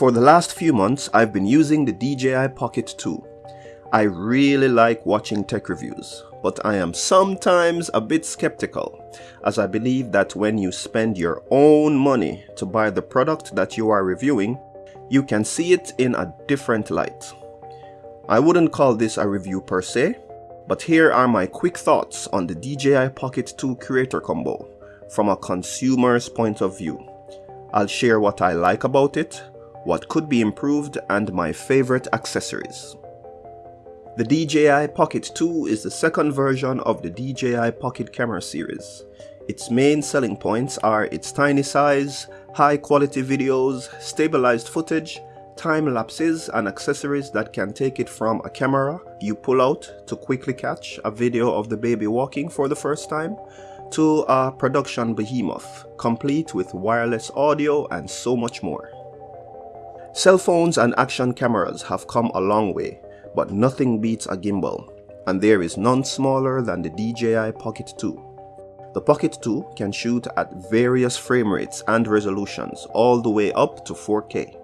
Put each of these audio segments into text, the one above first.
For the last few months, I've been using the DJI Pocket 2. I really like watching tech reviews, but I am sometimes a bit skeptical, as I believe that when you spend your own money to buy the product that you are reviewing, you can see it in a different light. I wouldn't call this a review per se, but here are my quick thoughts on the DJI Pocket 2 Creator Combo from a consumer's point of view. I'll share what I like about it, what could be improved, and my favorite accessories. The DJI Pocket 2 is the second version of the DJI Pocket Camera series. Its main selling points are its tiny size, high quality videos, stabilized footage, time lapses and accessories that can take it from a camera you pull out to quickly catch a video of the baby walking for the first time to a production behemoth complete with wireless audio and so much more. Cell phones and action cameras have come a long way but nothing beats a gimbal, and there is none smaller than the DJI Pocket 2. The Pocket 2 can shoot at various frame rates and resolutions all the way up to 4K.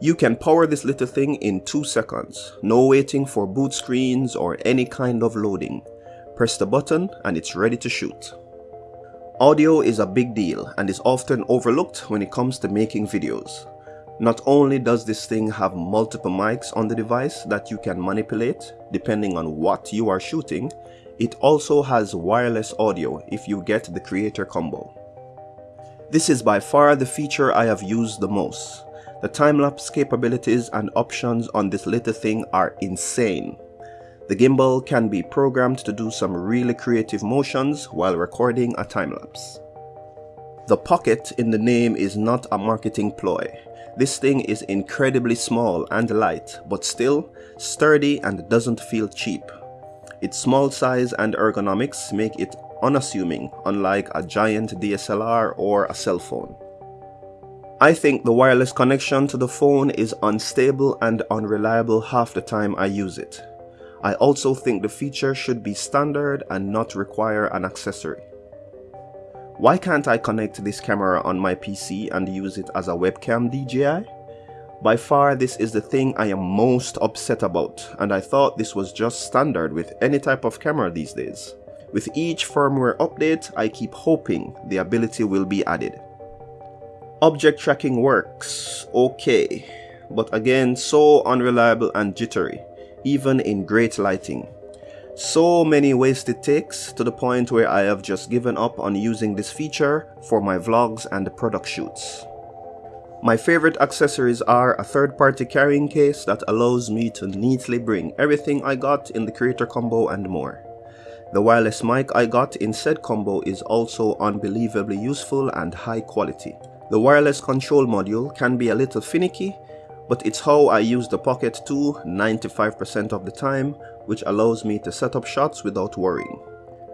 You can power this little thing in 2 seconds, no waiting for boot screens or any kind of loading. Press the button and it's ready to shoot. Audio is a big deal and is often overlooked when it comes to making videos. Not only does this thing have multiple mics on the device that you can manipulate depending on what you are shooting, it also has wireless audio if you get the creator combo. This is by far the feature I have used the most. The time-lapse capabilities and options on this little thing are insane. The gimbal can be programmed to do some really creative motions while recording a time-lapse. The pocket in the name is not a marketing ploy. This thing is incredibly small and light, but still sturdy and doesn't feel cheap. Its small size and ergonomics make it unassuming, unlike a giant DSLR or a cell phone. I think the wireless connection to the phone is unstable and unreliable half the time I use it. I also think the feature should be standard and not require an accessory. Why can't I connect this camera on my PC and use it as a webcam DJI? By far this is the thing I am most upset about and I thought this was just standard with any type of camera these days. With each firmware update I keep hoping the ability will be added. Object tracking works, okay, but again so unreliable and jittery, even in great lighting. So many wasted takes to the point where I have just given up on using this feature for my vlogs and product shoots. My favorite accessories are a third-party carrying case that allows me to neatly bring everything I got in the creator combo and more. The wireless mic I got in said combo is also unbelievably useful and high quality. The wireless control module can be a little finicky but it's how I use the Pocket 2 95% of the time, which allows me to set up shots without worrying.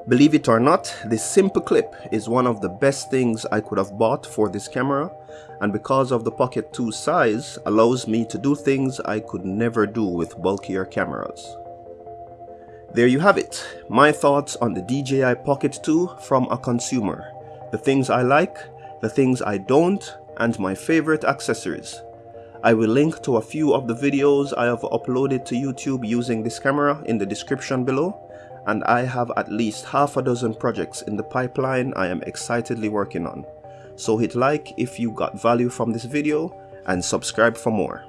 Believe it or not, this simple clip is one of the best things I could have bought for this camera and because of the Pocket 2 size allows me to do things I could never do with bulkier cameras. There you have it, my thoughts on the DJI Pocket 2 from a consumer. The things I like, the things I don't, and my favorite accessories. I will link to a few of the videos I have uploaded to YouTube using this camera in the description below and I have at least half a dozen projects in the pipeline I am excitedly working on. So hit like if you got value from this video and subscribe for more.